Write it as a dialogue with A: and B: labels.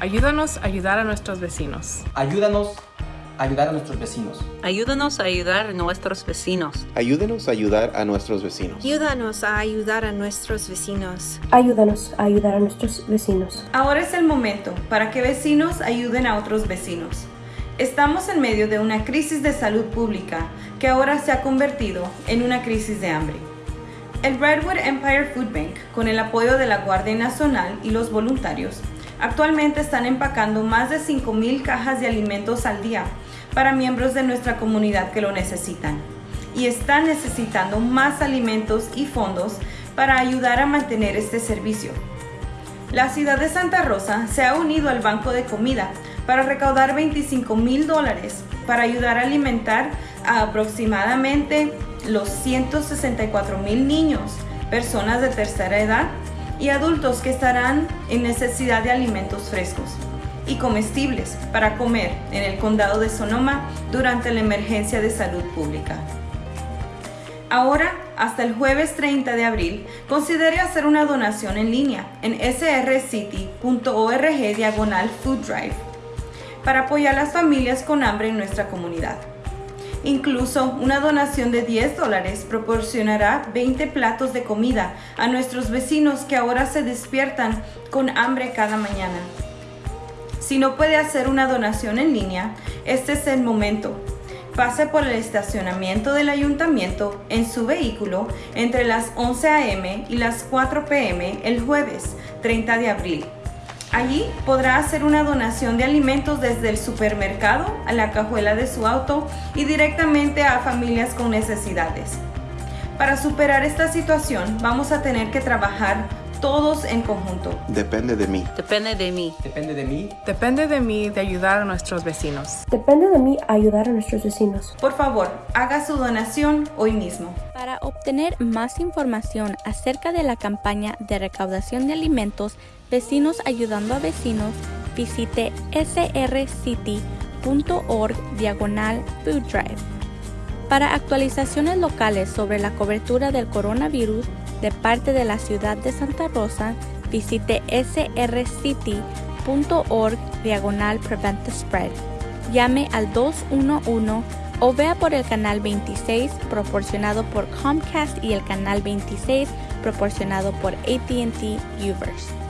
A: Ayúdanos a ayudar a nuestros vecinos.
B: Ayúdanos a ayudar a nuestros vecinos.
C: Ayúdanos a ayudar a nuestros vecinos.
D: Ayúdenos a ayudar a nuestros vecinos.
E: Ayúdanos a ayudar a nuestros vecinos.
F: Ayúdanos a ayudar a nuestros vecinos.
G: Ahora es el momento para que vecinos ayuden a otros vecinos. Estamos en medio de una crisis de salud pública que ahora se ha convertido en una crisis de hambre. El Redwood Empire Food Bank, con el apoyo de la Guardia Nacional y los voluntarios, actualmente están empacando más de 5.000 cajas de alimentos al día para miembros de nuestra comunidad que lo necesitan. Y están necesitando más alimentos y fondos para ayudar a mantener este servicio. La ciudad de Santa Rosa se ha unido al Banco de Comida para recaudar 25 mil dólares para ayudar a alimentar a aproximadamente los 164 mil niños, personas de tercera edad y adultos que estarán en necesidad de alimentos frescos y comestibles para comer en el condado de Sonoma durante la emergencia de salud pública. Ahora, hasta el jueves 30 de abril, considere hacer una donación en línea en srcity.org diagonal food drive para apoyar a las familias con hambre en nuestra comunidad. Incluso una donación de 10 dólares proporcionará 20 platos de comida a nuestros vecinos que ahora se despiertan con hambre cada mañana. Si no puede hacer una donación en línea, este es el momento. Pase por el estacionamiento del ayuntamiento en su vehículo entre las 11 a.m. y las 4 p.m. el jueves 30 de abril Allí podrá hacer una donación de alimentos desde el supermercado a la cajuela de su auto y directamente a familias con necesidades. Para superar esta situación vamos a tener que trabajar todos en conjunto.
D: Depende de mí.
C: Depende de mí.
B: Depende de mí.
A: Depende de mí de ayudar a nuestros vecinos.
F: Depende de mí ayudar a nuestros vecinos.
G: Por favor, haga su donación hoy mismo.
H: Para obtener más información acerca de la campaña de recaudación de alimentos, Vecinos Ayudando a Vecinos, visite srcity.org diagonal food drive. Para actualizaciones locales sobre la cobertura del coronavirus de parte de la ciudad de Santa Rosa, visite srcity.org diagonal prevent the spread. Llame al 211 o vea por el canal 26 proporcionado por Comcast y el canal 26 proporcionado por ATT Uverse.